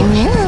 than you.